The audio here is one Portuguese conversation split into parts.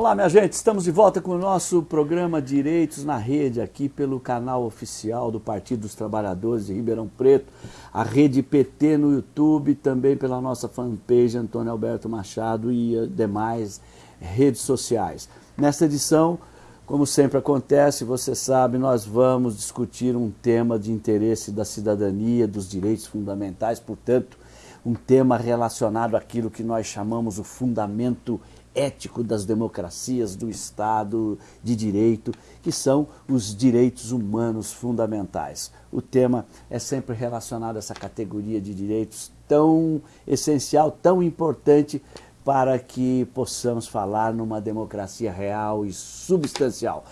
Olá, minha gente, estamos de volta com o nosso programa Direitos na Rede, aqui pelo canal oficial do Partido dos Trabalhadores de Ribeirão Preto, a Rede PT no YouTube, também pela nossa fanpage Antônio Alberto Machado e demais redes sociais. Nesta edição, como sempre acontece, você sabe, nós vamos discutir um tema de interesse da cidadania, dos direitos fundamentais, portanto, um tema relacionado àquilo que nós chamamos o fundamento ético das democracias, do Estado de Direito, que são os direitos humanos fundamentais. O tema é sempre relacionado a essa categoria de direitos tão essencial, tão importante para que possamos falar numa democracia real e substancial.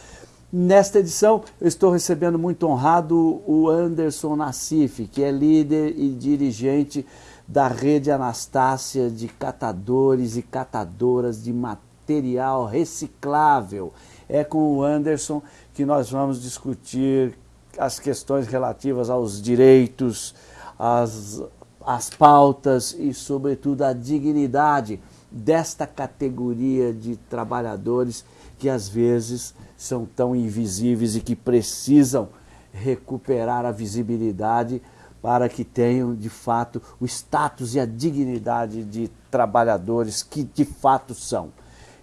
Nesta edição, eu estou recebendo muito honrado o Anderson Nassif, que é líder e dirigente da rede Anastácia de catadores e catadoras de material reciclável. É com o Anderson que nós vamos discutir as questões relativas aos direitos, as, as pautas e, sobretudo, a dignidade desta categoria de trabalhadores que às vezes são tão invisíveis e que precisam recuperar a visibilidade para que tenham de fato o status e a dignidade de trabalhadores que de fato são.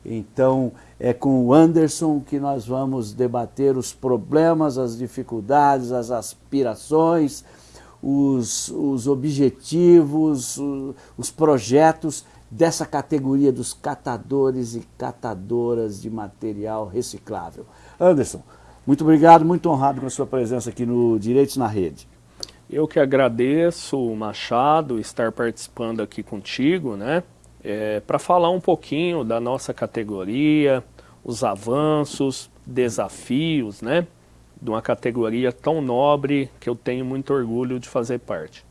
Então, é com o Anderson que nós vamos debater os problemas, as dificuldades, as aspirações, os, os objetivos, os, os projetos dessa categoria dos catadores e catadoras de material reciclável. Anderson, muito obrigado, muito honrado com a sua presença aqui no Direitos na Rede. Eu que agradeço, Machado, estar participando aqui contigo, né? É, para falar um pouquinho da nossa categoria, os avanços, desafios, né? De uma categoria tão nobre que eu tenho muito orgulho de fazer parte.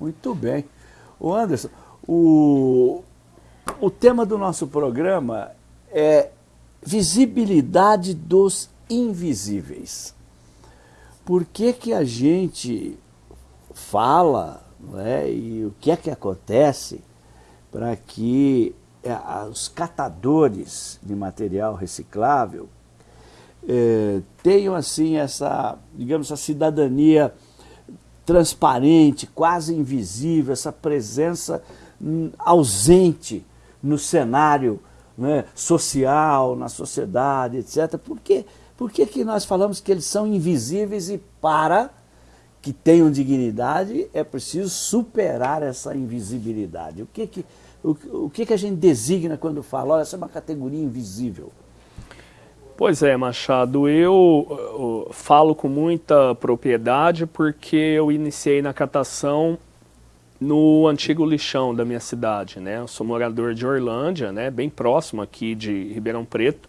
Muito bem. O Anderson, o, o tema do nosso programa é visibilidade dos invisíveis por que, que a gente fala né, e o que é que acontece para que é, os catadores de material reciclável é, tenham assim essa, digamos, essa cidadania transparente, quase invisível, essa presença hum, ausente no cenário né, social, na sociedade, etc. Por quê? Por que, que nós falamos que eles são invisíveis e para que tenham dignidade é preciso superar essa invisibilidade? O que, que, o, o que, que a gente designa quando fala, olha, essa é uma categoria invisível? Pois é, Machado, eu, eu, falo com muita propriedade porque eu iniciei na catação no antigo lixão da minha cidade, né? Eu sou morador de Orlândia, né? Bem próximo aqui de Ribeirão Preto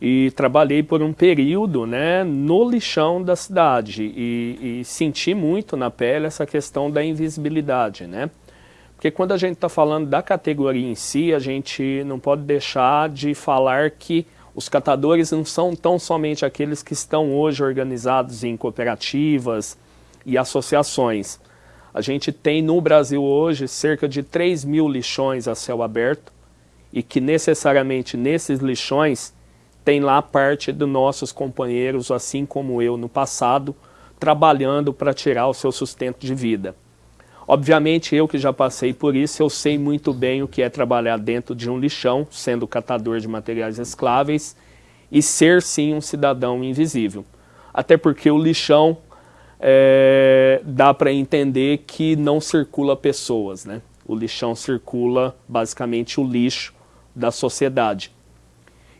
e trabalhei por um período né, no lixão da cidade e, e senti muito na pele essa questão da invisibilidade, né? Porque quando a gente está falando da categoria em si, a gente não pode deixar de falar que os catadores não são tão somente aqueles que estão hoje organizados em cooperativas e associações. A gente tem no Brasil hoje cerca de 3 mil lixões a céu aberto e que necessariamente nesses lixões tem lá parte dos nossos companheiros, assim como eu no passado, trabalhando para tirar o seu sustento de vida. Obviamente, eu que já passei por isso, eu sei muito bem o que é trabalhar dentro de um lixão, sendo catador de materiais escláveis, e ser sim um cidadão invisível. Até porque o lixão é, dá para entender que não circula pessoas, né? O lixão circula basicamente o lixo da sociedade.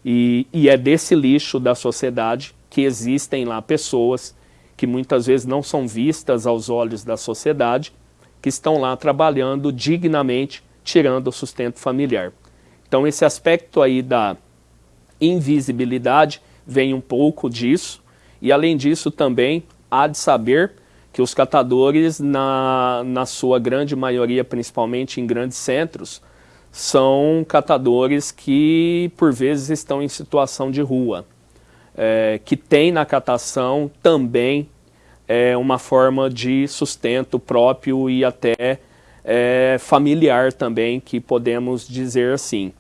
E, e é desse lixo da sociedade que existem lá pessoas que muitas vezes não são vistas aos olhos da sociedade, que estão lá trabalhando dignamente, tirando o sustento familiar. Então esse aspecto aí da invisibilidade vem um pouco disso, e além disso também há de saber que os catadores, na, na sua grande maioria, principalmente em grandes centros, são catadores que por vezes estão em situação de rua, é, que tem na catação também é, uma forma de sustento próprio e até é, familiar também, que podemos dizer assim.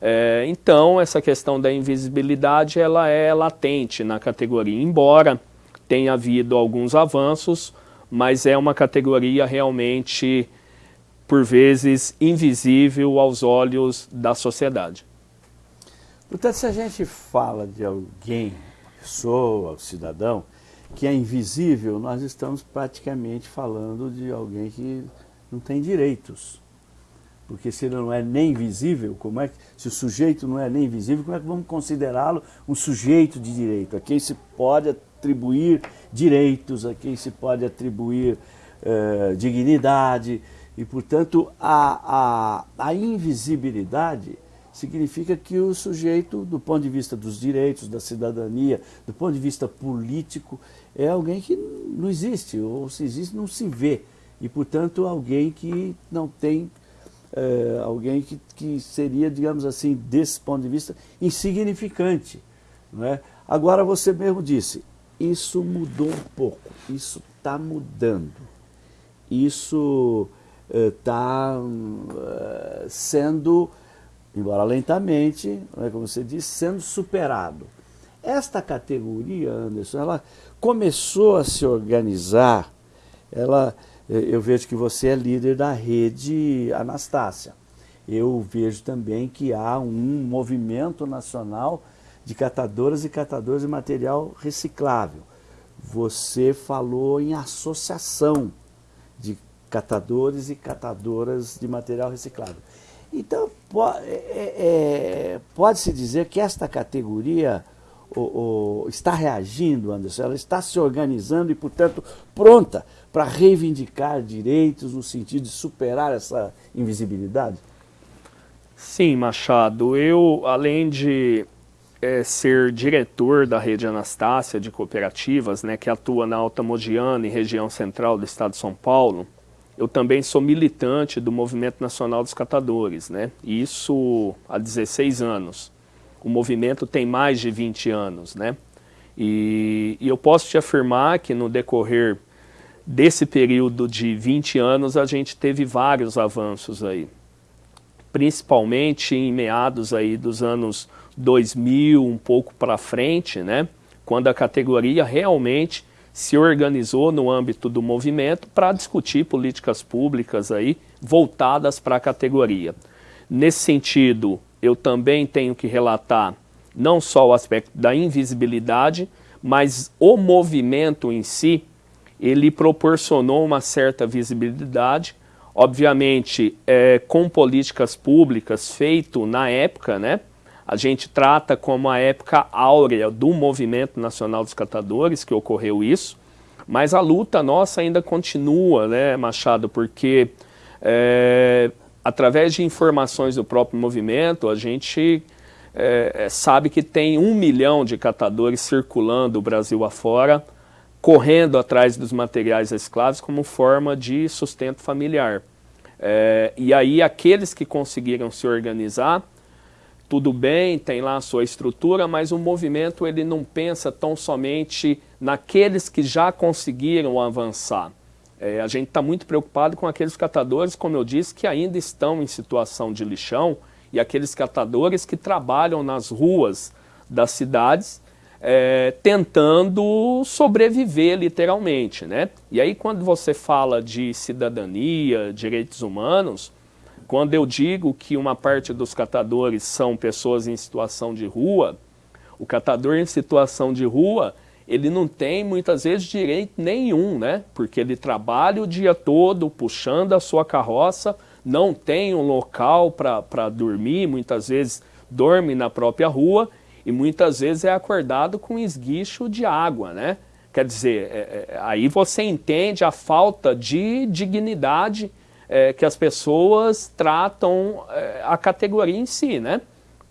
É, então, essa questão da invisibilidade ela é latente na categoria, embora tenha havido alguns avanços, mas é uma categoria realmente, por vezes, invisível aos olhos da sociedade. Portanto, se a gente fala de alguém, pessoa, cidadão, que é invisível, nós estamos praticamente falando de alguém que não tem direitos. Porque se ele não é nem visível, como é que, se o sujeito não é nem visível, como é que vamos considerá-lo um sujeito de direito? A quem se pode atribuir direitos, a quem se pode atribuir uh, dignidade. E, portanto, a, a, a invisibilidade significa que o sujeito, do ponto de vista dos direitos, da cidadania, do ponto de vista político, é alguém que não existe, ou se existe, não se vê. E, portanto, alguém que não tem, é, alguém que, que seria, digamos assim, desse ponto de vista, insignificante. Não é? Agora, você mesmo disse, isso mudou um pouco, isso está mudando. Isso está uh, uh, sendo embora lentamente, né, como você disse, sendo superado. Esta categoria, Anderson, ela começou a se organizar, ela, eh, eu vejo que você é líder da rede Anastácia. Eu vejo também que há um movimento nacional de catadoras e catadores de material reciclável. Você falou em associação de catadores e catadoras de material reciclável. Então, é, é, é, pode-se dizer que esta categoria o, o, está reagindo, Anderson, ela está se organizando e, portanto, pronta para reivindicar direitos no sentido de superar essa invisibilidade? Sim, Machado. Eu, além de é, ser diretor da rede Anastácia de cooperativas, né, que atua na Alta Modiana e região central do estado de São Paulo, eu também sou militante do Movimento Nacional dos Catadores, né? Isso há 16 anos. O movimento tem mais de 20 anos, né? E, e eu posso te afirmar que no decorrer desse período de 20 anos a gente teve vários avanços aí. Principalmente em meados aí dos anos 2000, um pouco para frente, né? Quando a categoria realmente se organizou no âmbito do movimento para discutir políticas públicas aí voltadas para a categoria. Nesse sentido, eu também tenho que relatar não só o aspecto da invisibilidade, mas o movimento em si, ele proporcionou uma certa visibilidade, obviamente é, com políticas públicas feito na época, né, a gente trata como a época áurea do Movimento Nacional dos Catadores, que ocorreu isso, mas a luta nossa ainda continua, né, Machado, porque é, através de informações do próprio movimento, a gente é, sabe que tem um milhão de catadores circulando o Brasil afora, correndo atrás dos materiais recicláveis como forma de sustento familiar. É, e aí aqueles que conseguiram se organizar tudo bem, tem lá a sua estrutura, mas o movimento ele não pensa tão somente naqueles que já conseguiram avançar. É, a gente está muito preocupado com aqueles catadores, como eu disse, que ainda estão em situação de lixão e aqueles catadores que trabalham nas ruas das cidades é, tentando sobreviver literalmente. Né? E aí quando você fala de cidadania, direitos humanos, quando eu digo que uma parte dos catadores são pessoas em situação de rua, o catador em situação de rua, ele não tem muitas vezes direito nenhum, né? Porque ele trabalha o dia todo puxando a sua carroça, não tem um local para dormir, muitas vezes dorme na própria rua e muitas vezes é acordado com esguicho de água, né? Quer dizer, é, é, aí você entende a falta de dignidade é, que as pessoas tratam é, a categoria em si, né?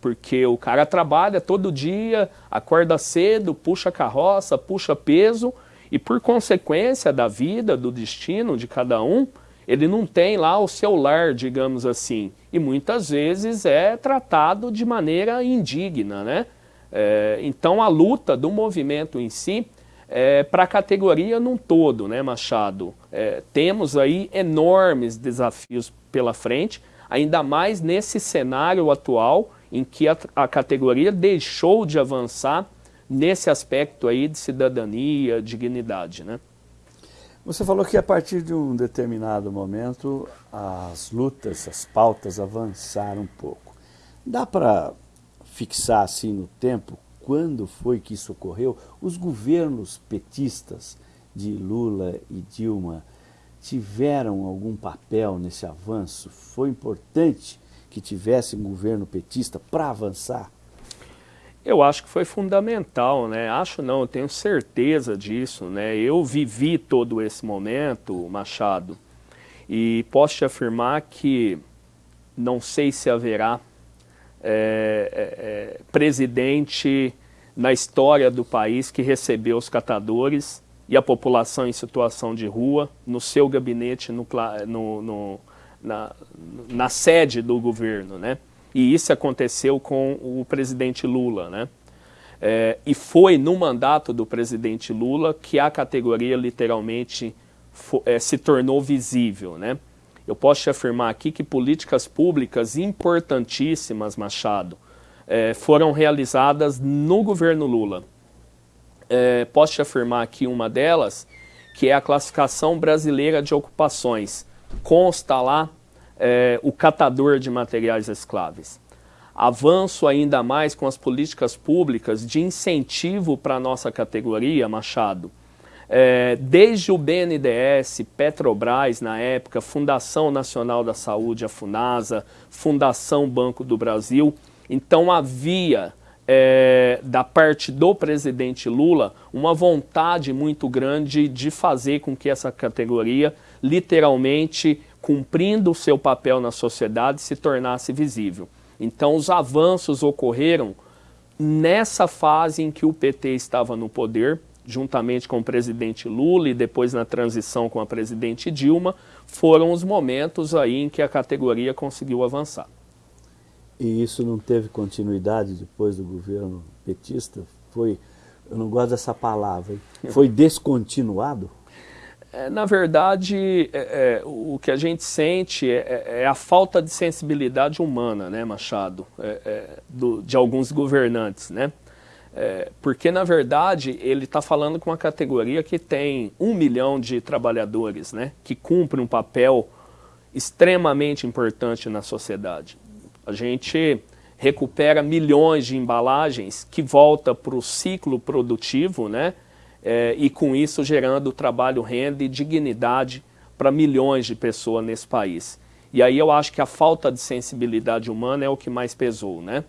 Porque o cara trabalha todo dia, acorda cedo, puxa carroça, puxa peso, e por consequência da vida, do destino de cada um, ele não tem lá o seu lar, digamos assim, e muitas vezes é tratado de maneira indigna, né? É, então a luta do movimento em si é, para a categoria num todo, né, Machado? É, temos aí enormes desafios pela frente, ainda mais nesse cenário atual em que a, a categoria deixou de avançar nesse aspecto aí de cidadania, dignidade, né? Você falou que a partir de um determinado momento as lutas, as pautas avançaram um pouco. Dá para fixar assim no tempo quando foi que isso ocorreu? Os governos petistas de Lula e Dilma tiveram algum papel nesse avanço? Foi importante que tivesse um governo petista para avançar? Eu acho que foi fundamental, né? Acho não, tenho certeza disso, né? Eu vivi todo esse momento, Machado, e posso te afirmar que não sei se haverá é, é, presidente na história do país que recebeu os catadores e a população em situação de rua no seu gabinete, no, no, no na, na sede do governo, né? E isso aconteceu com o presidente Lula, né? É, e foi no mandato do presidente Lula que a categoria literalmente é, se tornou visível, né? Eu posso te afirmar aqui que políticas públicas importantíssimas, Machado, é, foram realizadas no governo Lula. É, posso te afirmar aqui uma delas, que é a classificação brasileira de ocupações. Consta lá é, o catador de materiais escláveis. Avanço ainda mais com as políticas públicas de incentivo para a nossa categoria, Machado, é, desde o BNDES, Petrobras na época, Fundação Nacional da Saúde, a FUNASA, Fundação Banco do Brasil. Então havia, é, da parte do presidente Lula, uma vontade muito grande de fazer com que essa categoria, literalmente, cumprindo o seu papel na sociedade, se tornasse visível. Então os avanços ocorreram nessa fase em que o PT estava no poder, juntamente com o presidente Lula e depois na transição com a presidente Dilma, foram os momentos aí em que a categoria conseguiu avançar. E isso não teve continuidade depois do governo petista? Foi, eu não gosto dessa palavra, foi descontinuado? É, na verdade, é, é, o que a gente sente é, é, é, a falta de sensibilidade humana, né, Machado, é, do, de alguns governantes, né? Porque, na verdade, ele está falando com uma categoria que tem um milhão de trabalhadores, né, que cumpre um papel extremamente importante na sociedade. A gente recupera milhões de embalagens que volta para o ciclo produtivo, né, é, e com isso gerando trabalho, renda e dignidade para milhões de pessoas nesse país. E aí eu acho que a falta de sensibilidade humana é o que mais pesou, né?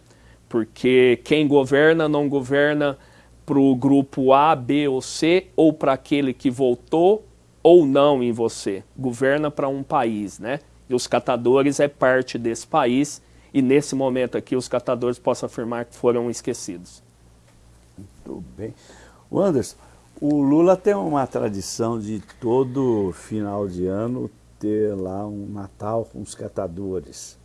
porque quem governa não governa para o grupo A, B ou C, ou para aquele que votou ou não em você. Governa para um país, né? E os catadores é parte desse país, e nesse momento aqui os catadores posso afirmar que foram esquecidos. Muito bem. O Anderson, o Lula tem uma tradição de todo final de ano ter lá um Natal com os catadores.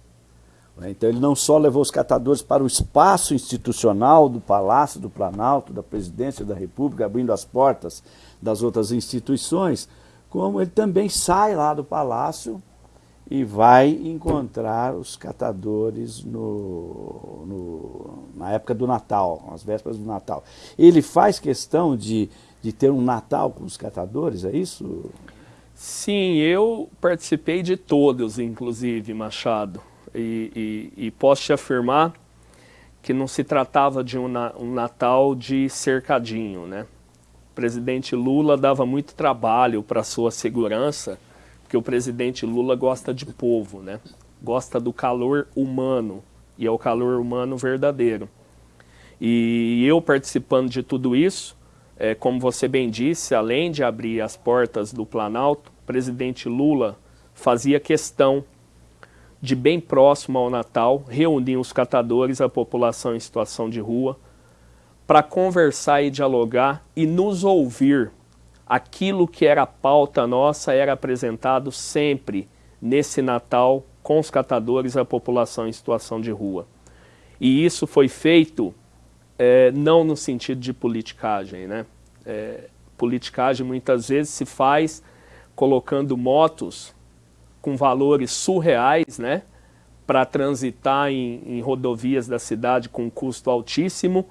Né? Então ele não só levou os catadores para o espaço institucional do Palácio do Planalto, da Presidência da República, abrindo as portas das outras instituições, como ele também sai lá do Palácio e vai encontrar os catadores no, no, na época do Natal, nas vésperas do Natal. Ele faz questão de, de ter um Natal com os catadores, é isso? Sim, eu participei de todos, inclusive, Machado e, e, e posso te afirmar que não se tratava de um, um Natal de cercadinho, né? O presidente Lula dava muito trabalho para sua segurança, porque o presidente Lula gosta de povo, né? Gosta do calor humano, e é o calor humano verdadeiro. E eu participando de tudo isso, é, como você bem disse, além de abrir as portas do Planalto, o presidente Lula fazia questão de bem próximo ao Natal, reuniam os catadores, a população em situação de rua, para conversar e dialogar e nos ouvir. Aquilo que era pauta nossa era apresentado sempre nesse Natal com os catadores, a população em situação de rua. E isso foi feito é, não no sentido de politicagem, né? É, politicagem muitas vezes se faz colocando motos com valores surreais, né? para transitar em, em rodovias da cidade com custo altíssimo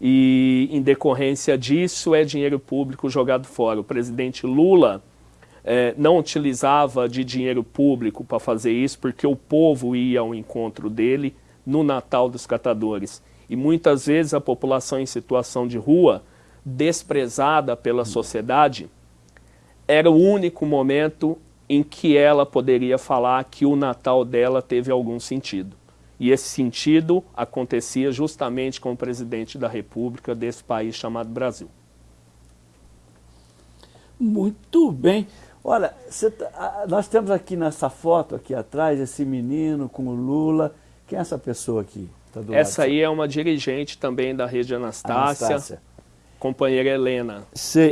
e, em decorrência disso, é dinheiro público jogado fora. O presidente Lula é, não utilizava de dinheiro público para fazer isso, porque o povo ia ao encontro dele no Natal dos Catadores. E muitas vezes a população em situação de rua, desprezada pela sociedade, era o único momento em que ela poderia falar que o Natal dela teve algum sentido. E esse sentido acontecia justamente com o presidente da República desse país chamado Brasil. Muito bem. Olha, tá, nós temos aqui nessa foto aqui atrás esse menino com o Lula. Quem é essa pessoa aqui? Tá essa aí é uma dirigente também da rede Anastácia, Anastácia. companheira Helena.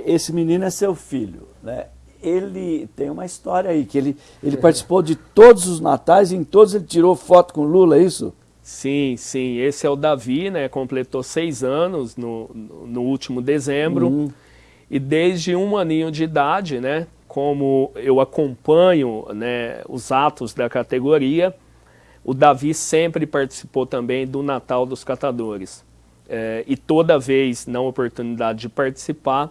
esse menino é seu filho, né? Ele tem uma história aí, que ele, ele participou de todos os natais e em todos ele tirou foto com Lula, é isso? Sim, sim. Esse é o Davi, né? Completou seis anos no, no último dezembro. Uhum. E desde um aninho de idade, né? Como eu acompanho né, os atos da categoria, o Davi sempre participou também do Natal dos Catadores. É, e toda vez, na oportunidade de participar,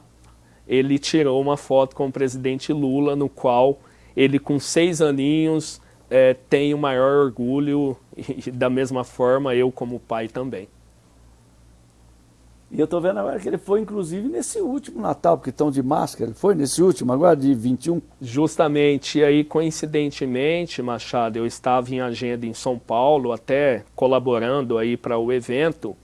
ele tirou uma foto com o presidente Lula, no qual ele, com seis aninhos, é, tem o maior orgulho, e da mesma forma eu como pai também. E eu estou vendo agora que ele foi, inclusive, nesse último Natal, porque estão de máscara. Ele foi nesse último, agora de 21? Justamente. E aí, coincidentemente, Machado, eu estava em agenda em São Paulo, até colaborando aí para o evento.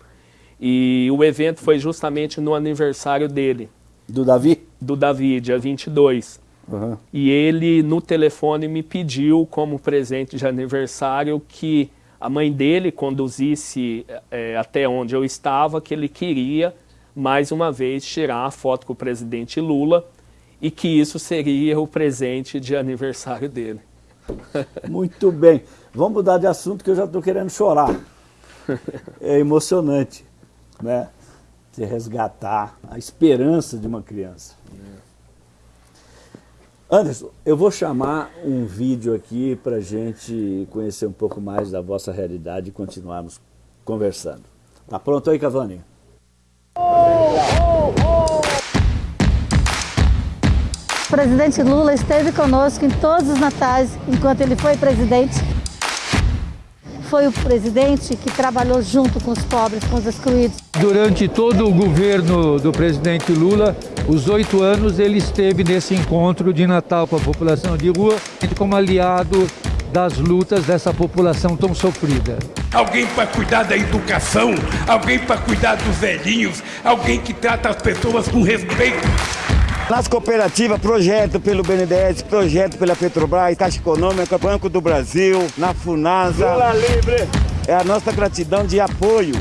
E o evento foi justamente no aniversário dele. Do Davi? Do Davi, dia 22. Uhum. E ele, no telefone, me pediu, como presente de aniversário, que a mãe dele conduzisse é, até onde eu estava, que ele queria, mais uma vez, tirar a foto com o presidente Lula e que isso seria o presente de aniversário dele. Muito bem. Vamos mudar de assunto que eu já estou querendo chorar. É emocionante, né? De resgatar a esperança de uma criança. Anderson, eu vou chamar um vídeo aqui para gente conhecer um pouco mais da vossa realidade e continuarmos conversando. Tá pronto aí, Cavani? O presidente Lula esteve conosco em todos os natais enquanto ele foi presidente foi o presidente que trabalhou junto com os pobres, com os excluídos. Durante todo o governo do presidente Lula, os oito anos, ele esteve nesse encontro de Natal com a população de rua, como aliado das lutas dessa população tão sofrida. Alguém para cuidar da educação, alguém para cuidar dos velhinhos, alguém que trata as pessoas com respeito. Nas cooperativas, projeto pelo BNDES, projeto pela Petrobras, Caixa Econômica, Banco do Brasil, na FUNASA. Lula livre! É a nossa gratidão de apoio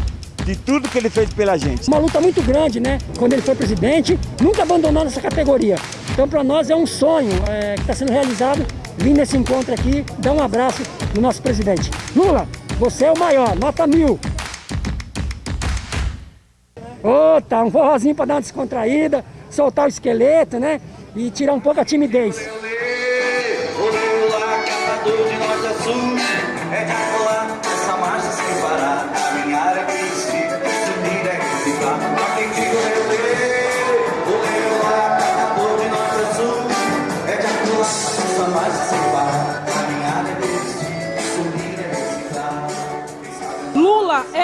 de tudo que ele fez pela gente. Uma luta muito grande, né? Quando ele foi presidente, nunca abandonou essa categoria. Então, para nós é um sonho é, que está sendo realizado vir nesse encontro aqui, dar um abraço no nosso presidente. Lula, você é o maior, nota mil. Ô, oh, tá um forrozinho para dar uma descontraída soltar o esqueleto, né? E tirar um pouco a timidez.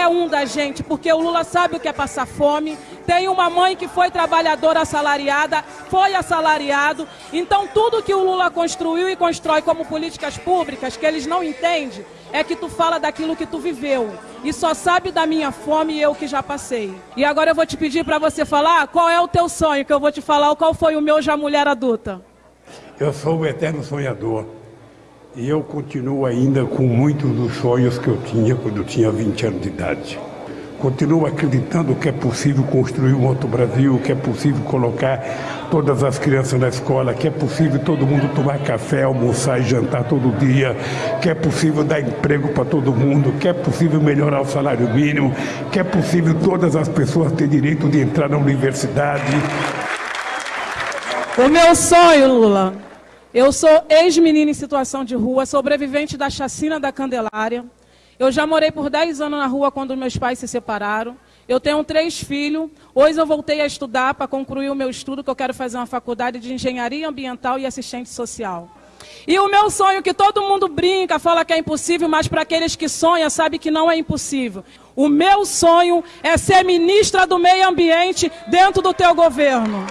Um da gente, porque o Lula sabe o que é passar fome. Tem uma mãe que foi trabalhadora assalariada, foi assalariado. Então, tudo que o Lula construiu e constrói como políticas públicas, que eles não entendem, é que tu fala daquilo que tu viveu. E só sabe da minha fome e eu que já passei. E agora eu vou te pedir para você falar qual é o teu sonho, que eu vou te falar qual foi o meu já mulher adulta. Eu sou o eterno sonhador. E eu continuo ainda com muitos dos sonhos que eu tinha quando eu tinha 20 anos de idade. Continuo acreditando que é possível construir um outro Brasil, que é possível colocar todas as crianças na escola, que é possível todo mundo tomar café, almoçar e jantar todo dia, que é possível dar emprego para todo mundo, que é possível melhorar o salário mínimo, que é possível todas as pessoas terem direito de entrar na universidade. O meu sonho, Lula, Eu sou ex-menina em situação de rua, sobrevivente da chacina da Candelária. Eu já morei por 10 anos na rua quando meus pais se separaram. Eu tenho três filhos. Hoje eu voltei a estudar para concluir o meu estudo, que eu quero fazer uma faculdade de engenharia ambiental e assistente social. E o meu sonho, que todo mundo brinca, fala que é impossível, mas para aqueles que sonham, sabe que não é impossível. O meu sonho é ser ministra do meio ambiente dentro do teu governo.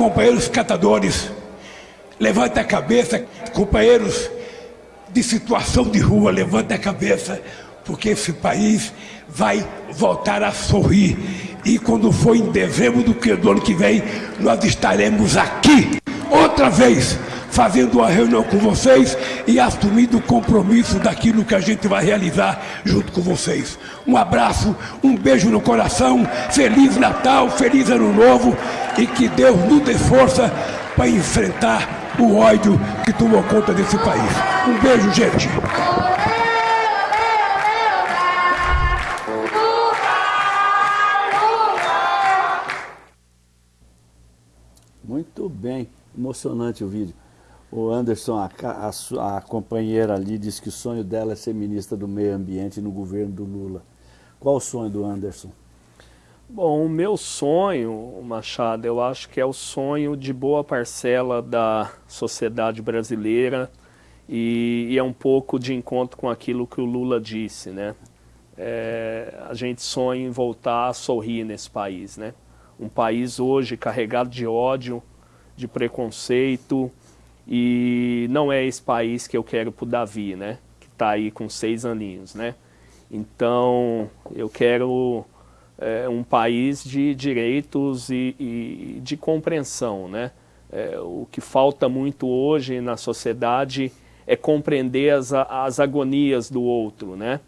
Companheiros catadores, levante a cabeça, companheiros de situação de rua, levante a cabeça, porque esse país vai voltar a sorrir. E quando for em dezembro do, que, do ano que vem, nós estaremos aqui outra vez fazendo uma reunião com vocês e assumindo o compromisso daquilo que a gente vai realizar junto com vocês. Um abraço, um beijo no coração, Feliz Natal, Feliz Ano Novo e que Deus nos dê força para enfrentar o ódio que tomou conta desse país. Um beijo, gente. Muito bem, emocionante o vídeo. O Anderson, a, a, a, companheira ali, disse que o sonho dela é ser ministra do meio ambiente no governo do Lula. Qual o sonho do Anderson? Bom, o meu sonho, Machado, eu acho que é o sonho de boa parcela da sociedade brasileira e, e é um pouco de encontro com aquilo que o Lula disse, né? É, a gente sonha em voltar a sorrir nesse país, né? Um país hoje carregado de ódio, de preconceito, e não é esse país que eu quero para o Davi, né? Que está aí com seis aninhos, né? Então, eu quero é, um país de direitos e, e de compreensão, né? É, o que falta muito hoje na sociedade é compreender as, as agonias do outro, né?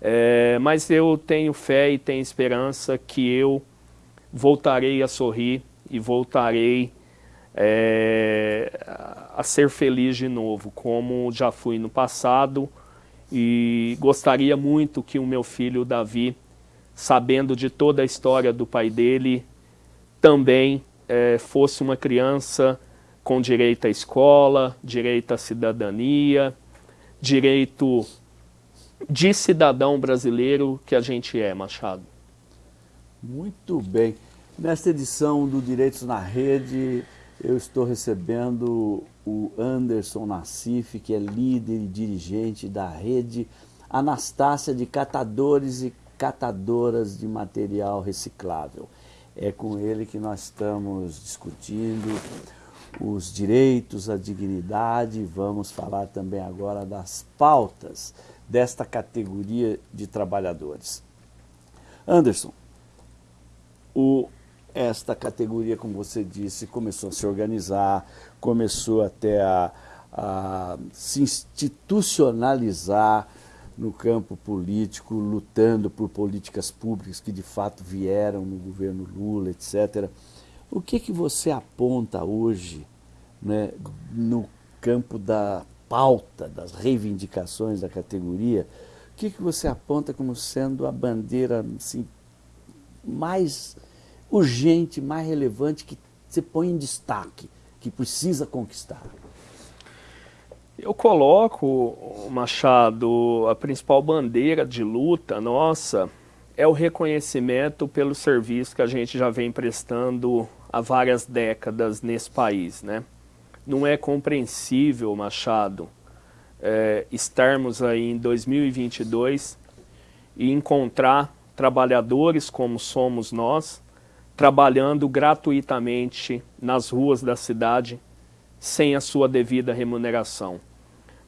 É, mas eu tenho fé e tenho esperança que eu voltarei a sorrir e voltarei é, a ser feliz de novo, como já fui no passado, e gostaria muito que o meu filho Davi, sabendo de toda a história do pai dele, também é, fosse uma criança com direito à escola, direito à cidadania, direito de cidadão brasileiro que a gente é, Machado. Muito bem. Nesta edição do Direitos na Rede, eu estou recebendo o Anderson Nassif, que é líder e dirigente da rede Anastácia de Catadores e Catadoras de Material Reciclável. É com ele que nós estamos discutindo os direitos, a dignidade, vamos falar também agora das pautas desta categoria de trabalhadores. Anderson, o esta categoria, como você disse, começou a se organizar, começou até a, a se institucionalizar no campo político, lutando por políticas públicas que de fato vieram no governo Lula, etc. O que, que você aponta hoje né, no campo da pauta, das reivindicações da categoria? O que, que você aponta como sendo a bandeira assim, mais urgente, mais relevante, que você põe em destaque, que precisa conquistar? Eu coloco, Machado, a principal bandeira de luta nossa é o reconhecimento pelo serviço que a gente já vem prestando há várias décadas nesse país. Né? Não é compreensível, Machado, é, estarmos aí em 2022 e encontrar trabalhadores como somos nós, trabalhando gratuitamente nas ruas da cidade, sem a sua devida remuneração.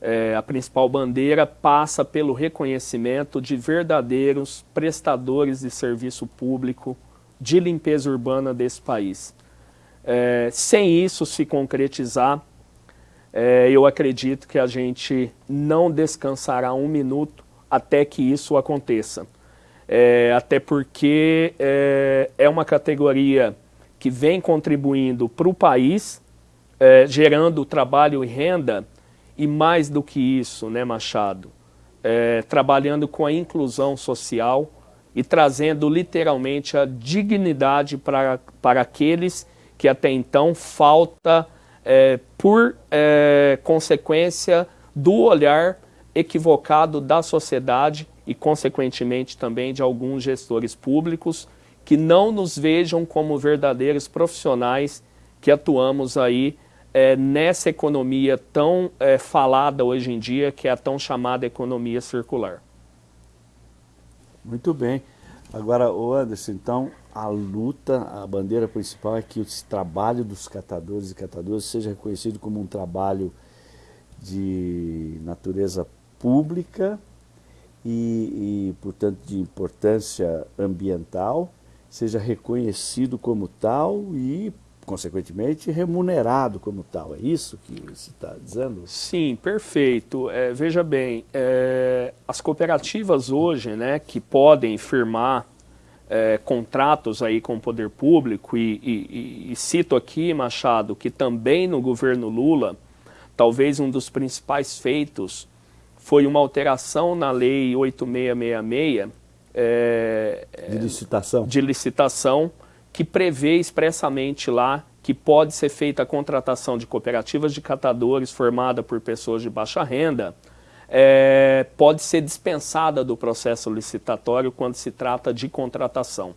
É, a principal bandeira passa pelo reconhecimento de verdadeiros prestadores de serviço público de limpeza urbana desse país. É, sem isso se concretizar, é, eu acredito que a gente não descansará um minuto até que isso aconteça é, até porque é, é, uma categoria que vem contribuindo para o país, é, gerando trabalho e renda, e mais do que isso, né, Machado, é, trabalhando com a inclusão social e trazendo literalmente a dignidade para, para aqueles que até então falta é, por é, consequência do olhar equivocado da sociedade e, consequentemente, também de alguns gestores públicos que não nos vejam como verdadeiros profissionais que atuamos aí é, nessa economia tão é, falada hoje em dia, que é a tão chamada economia circular. Muito bem. Agora, o Anderson, então, a luta, a bandeira principal é que esse trabalho dos catadores e catadoras seja reconhecido como um trabalho de natureza pública e, e, portanto, de importância ambiental, seja reconhecido como tal e, consequentemente, remunerado como tal. É isso que você está dizendo? Sim, perfeito. É, veja bem, é, as cooperativas hoje, né, que podem firmar é, contratos aí com o poder público, e, e, e, cito aqui, Machado, que também no governo Lula, talvez um dos principais feitos foi uma alteração na lei 8666 é, de licitação. De licitação que prevê expressamente lá que pode ser feita a contratação de cooperativas de catadores formada por pessoas de baixa renda, é, pode ser dispensada do processo licitatório quando se trata de contratação.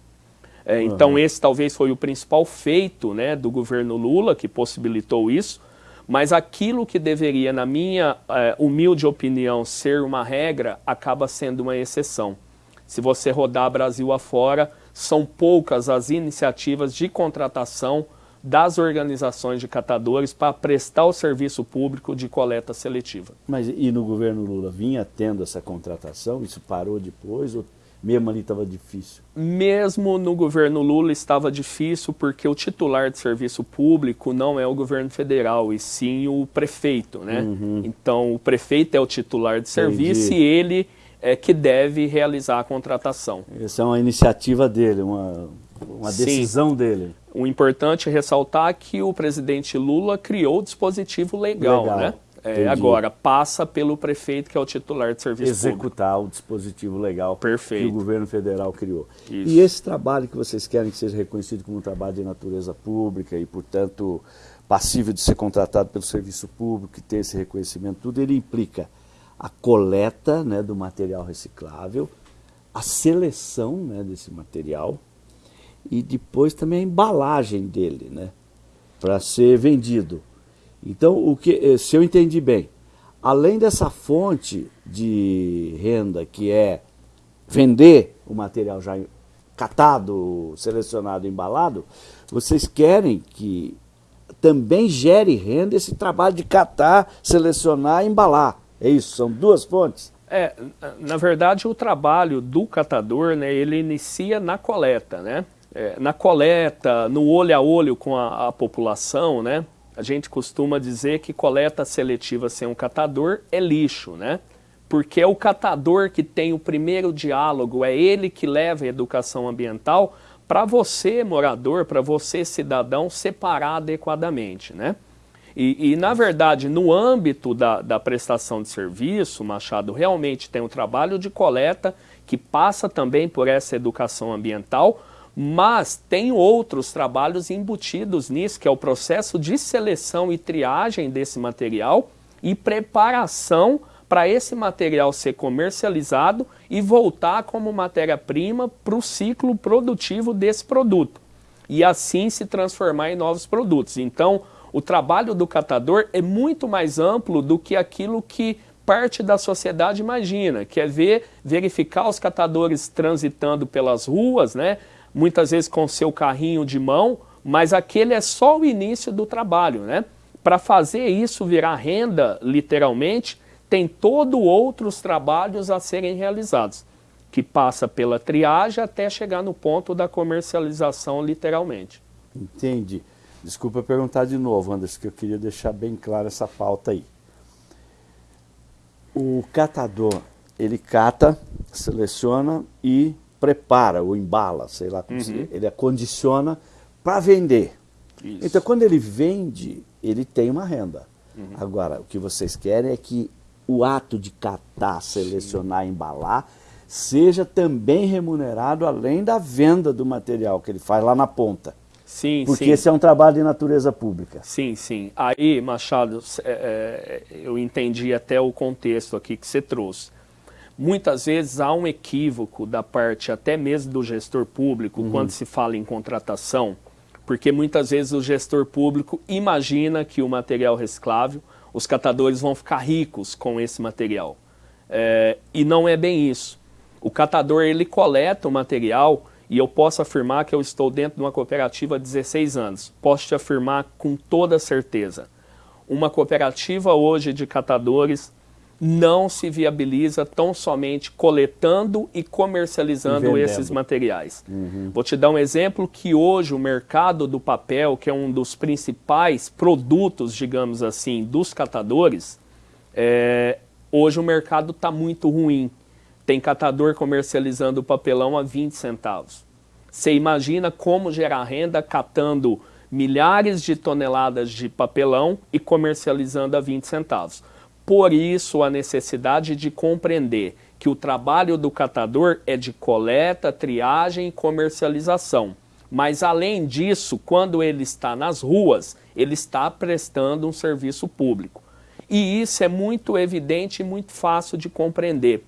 É, uhum. Então esse talvez foi o principal feito né, do governo Lula, que possibilitou isso, mas aquilo que deveria, na minha é, humilde opinião, ser uma regra, acaba sendo uma exceção. Se você rodar Brasil afora, são poucas as iniciativas de contratação das organizações de catadores para prestar o serviço público de coleta seletiva. Mas e no governo Lula vinha tendo essa contratação? Isso parou depois ou mesmo ali estava difícil? Mesmo no governo Lula estava difícil porque o titular de serviço público não é o governo federal, e sim o prefeito, né? Uhum. Então o prefeito é o titular de serviço Entendi. e ele é que deve realizar a contratação. Essa é uma iniciativa dele, uma, uma decisão Sim. dele. O importante é ressaltar que o presidente Lula criou o dispositivo legal, legal. né? É, agora, passa pelo prefeito, que é o titular de serviço Executar público. o dispositivo legal Perfeito. que o governo federal criou. Isso. E esse trabalho que vocês querem que seja reconhecido como um trabalho de natureza pública e, portanto, passível de ser contratado pelo serviço público e ter esse reconhecimento, tudo ele implica a coleta né, do material reciclável, a seleção né, desse material e depois também a embalagem dele, né, para ser vendido. Então, o que, eh, se eu entendi bem, além dessa fonte de renda que é vender o material já catado, selecionado, embalado, vocês querem que também gere renda esse trabalho de catar, selecionar e embalar. É isso, são duas fontes? É, na verdade o trabalho do catador, né, ele inicia na coleta, né? É, na coleta, no olho a olho com a, a, população, né? A gente costuma dizer que coleta seletiva sem um catador é lixo, né? Porque é o catador que tem o primeiro diálogo, é ele que leva a educação ambiental para você, morador, para você, cidadão, separar adequadamente, né? E, e, na verdade, no âmbito da, da prestação de serviço, Machado realmente tem um trabalho de coleta que passa também por essa educação ambiental, mas tem outros trabalhos embutidos nisso, que é o processo de seleção e triagem desse material e preparação para esse material ser comercializado e voltar como matéria-prima para o ciclo produtivo desse produto. E assim se transformar em novos produtos. Então, o trabalho do catador é muito mais amplo do que aquilo que parte da sociedade imagina, que é ver, verificar os catadores transitando pelas ruas, né? Muitas vezes com seu carrinho de mão, mas aquele é só o início do trabalho. Né? Para fazer isso virar renda, literalmente, tem todo outros trabalhos a serem realizados, que passa pela triagem até chegar no ponto da comercialização, literalmente. Entendi. Desculpa perguntar de novo, Anderson, que eu queria deixar bem clara essa pauta aí. O catador, ele cata, seleciona e prepara ou embala, sei lá como uhum. se ele acondiciona para vender. Isso. Então, quando ele vende, ele tem uma renda. Uhum. Agora, o que vocês querem é que o ato de catar, selecionar, Sim. embalar seja também remunerado além da venda do material que ele faz lá na ponta. Sim, Porque sim. esse é um trabalho de natureza pública. Sim, sim. Aí, Machado, é, é, eu entendi até o contexto aqui que você trouxe. Muitas vezes há um equívoco da parte até mesmo do gestor público uhum. quando se fala em contratação, porque muitas vezes o gestor público imagina que o material reciclável, os catadores vão ficar ricos com esse material. É, e não é bem isso. O catador ele coleta o material e eu posso afirmar que eu estou dentro de uma cooperativa há 16 anos. Posso te afirmar com toda certeza. Uma cooperativa hoje de catadores não se viabiliza tão somente coletando e comercializando e esses materiais. Uhum. Vou te dar um exemplo que hoje o mercado do papel, que é um dos principais produtos, digamos assim, dos catadores, é, hoje o mercado está muito ruim. Tem catador comercializando o papelão a 20 centavos. Você imagina como gerar renda catando milhares de toneladas de papelão e comercializando a 20 centavos. Por isso, a necessidade de compreender que o trabalho do catador é de coleta, triagem e comercialização. Mas, além disso, quando ele está nas ruas, ele está prestando um serviço público. E isso é muito evidente e muito fácil de compreender.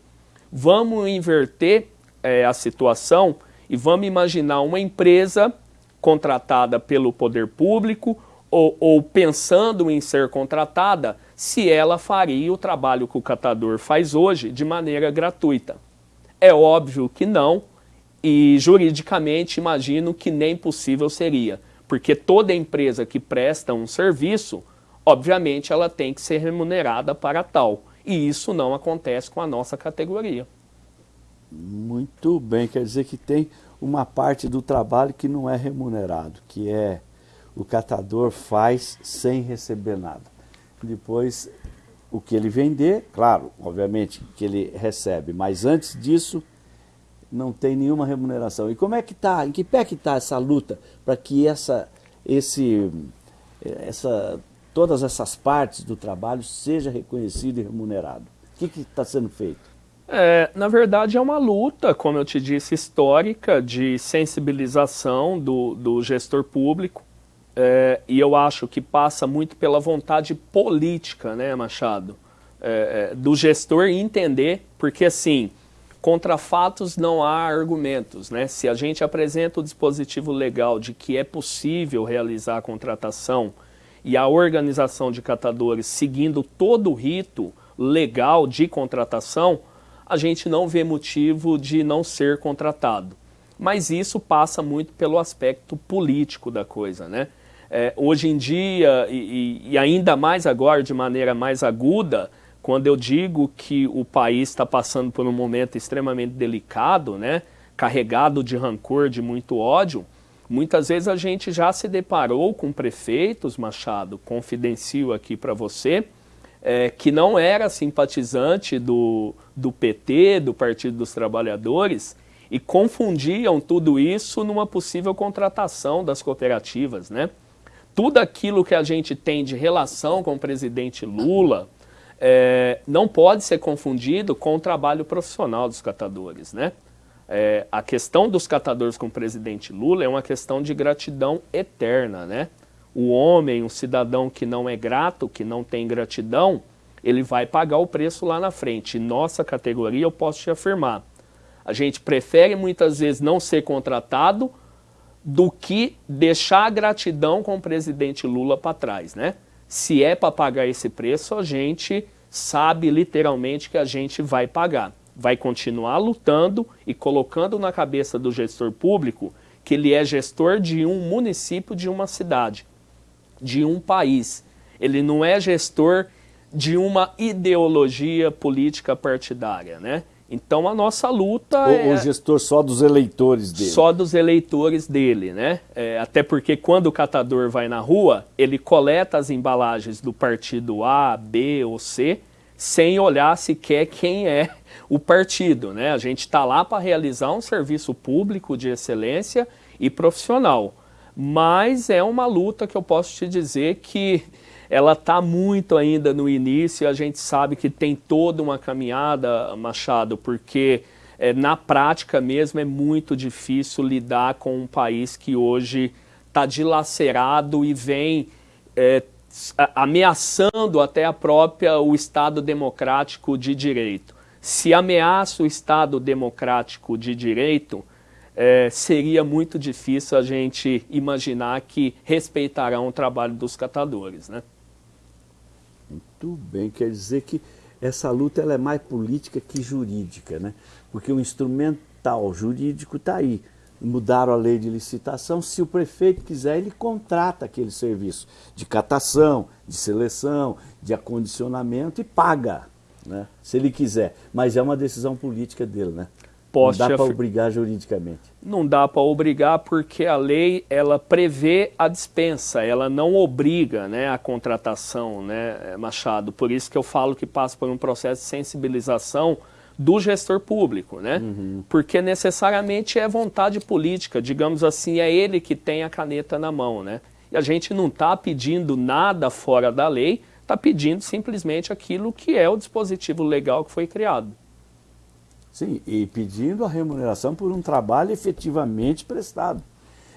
Vamos inverter é, a situação e vamos imaginar uma empresa contratada pelo poder público ou, ou, pensando em ser contratada, se ela faria o trabalho que o catador faz hoje de maneira gratuita. É óbvio que não, e juridicamente imagino que nem possível seria, porque toda empresa que presta um serviço, obviamente ela tem que ser remunerada para tal. E isso não acontece com a nossa categoria. Muito bem, quer dizer que tem uma parte do trabalho que não é remunerado, que é o catador faz sem receber nada. Depois, o que ele vender, claro, obviamente que ele recebe, mas antes disso não tem nenhuma remuneração. E como é que está, em que pé que está essa luta para que essa, esse, essa, todas essas partes do trabalho seja reconhecido e remunerado? O que está sendo feito? É, na verdade, é uma luta, como eu te disse, histórica de sensibilização do, do gestor público. É, e eu acho que passa muito pela vontade política, né, Machado? É, é do gestor entender, porque assim, contra fatos não há argumentos, né? Se a gente apresenta o dispositivo legal de que é possível realizar a contratação e a organização de catadores seguindo todo o rito legal de contratação, a gente não vê motivo de não ser contratado. Mas isso passa muito pelo aspecto político da coisa, né? É, hoje em dia, e, e, ainda mais agora de maneira mais aguda, quando eu digo que o país está passando por um momento extremamente delicado, né, carregado de rancor, de muito ódio, muitas vezes a gente já se deparou com prefeitos, Machado, confidencio aqui para você, é, que não era simpatizante do, do PT, do Partido dos Trabalhadores, e confundiam tudo isso numa possível contratação das cooperativas, né? Tudo aquilo que a gente tem de relação com o presidente Lula é, não pode ser confundido com o trabalho profissional dos catadores, né? É, a questão dos catadores com o presidente Lula é uma questão de gratidão eterna, né? o homem, um cidadão que não é grato, que não tem gratidão, ele vai pagar o preço lá na frente. Nossa categoria, eu posso te afirmar, a gente prefere muitas vezes não ser contratado do que deixar a gratidão com o presidente Lula para trás, né? Se é para pagar esse preço, a gente sabe literalmente que a gente vai pagar. Vai continuar lutando e colocando na cabeça do gestor público que ele é gestor de um município, de uma cidade de um país. Ele não é gestor de uma ideologia política partidária, né? Então a nossa luta o, é... O gestor só dos eleitores dele. Só dos eleitores dele, né? É, até porque quando o catador vai na rua, ele coleta as embalagens do partido A, B ou C, sem olhar sequer quem é o partido, né? A gente está lá para realizar um serviço público de excelência e profissional mas é uma luta que eu posso te dizer que ela está muito ainda no início, a gente sabe que tem toda uma caminhada, Machado, porque é, na prática mesmo é muito difícil lidar com um país que hoje está dilacerado e vem é, ameaçando até a própria o Estado democrático de direito. Se ameaça o Estado democrático de direito, é, seria muito difícil a gente imaginar que respeitarão o trabalho dos catadores. Né? Muito bem, quer dizer que essa luta ela é mais política que jurídica, né? porque o instrumental jurídico está aí. Mudaram a lei de licitação, se o prefeito quiser, ele contrata aquele serviço de catação, de seleção, de acondicionamento e paga, né? se ele quiser. Mas é uma decisão política dele, né? Posso não dá para obrigar juridicamente. Não dá para obrigar porque a lei ela prevê a dispensa, ela não obriga né, a contratação, né, Machado. Por isso que eu falo que passa por um processo de sensibilização do gestor público, né? Uhum. Porque necessariamente é vontade política, digamos assim, é ele que tem a caneta na mão, né? E a gente não está pedindo nada fora da lei, está pedindo simplesmente aquilo que é o dispositivo legal que foi criado. Sim, e pedindo a remuneração por um trabalho efetivamente prestado.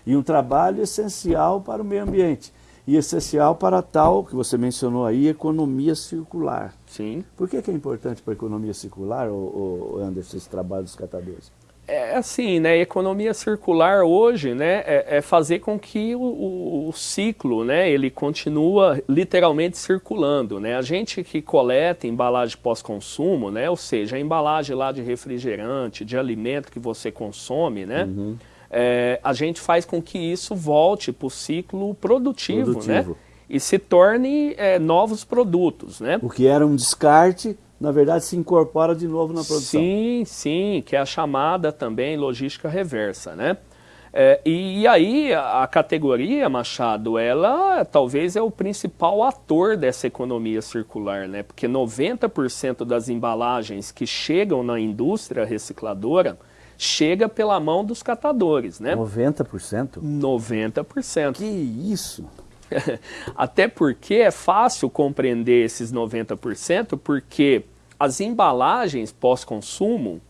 E um trabalho essencial para o meio ambiente. E essencial para tal, que você mencionou aí, economia circular. Sim. Por que, que é importante para a economia circular, o, Anderson, esse trabalho dos catadores? É assim, né, economia circular hoje, né, é, é fazer com que o, o, o, ciclo, né, ele continua literalmente circulando, né, a gente que coleta embalagem pós-consumo, né, ou seja, a embalagem lá de refrigerante, de alimento que você consome, né, uhum. é, a gente faz com que isso volte para o ciclo produtivo, né, produtivo, né, e se torne é, novos produtos, né. O que era um descarte na verdade, se incorpora de novo na produção. Sim, sim, que é a chamada também logística reversa, né? É, e, e, aí a, a, categoria, Machado, ela talvez é o principal ator dessa economia circular, né? Porque 90% das embalagens que chegam na indústria recicladora chega pela mão dos catadores, né? 90%? 90%. Que isso? Até porque é fácil compreender esses 90%, porque as embalagens pós-consumo,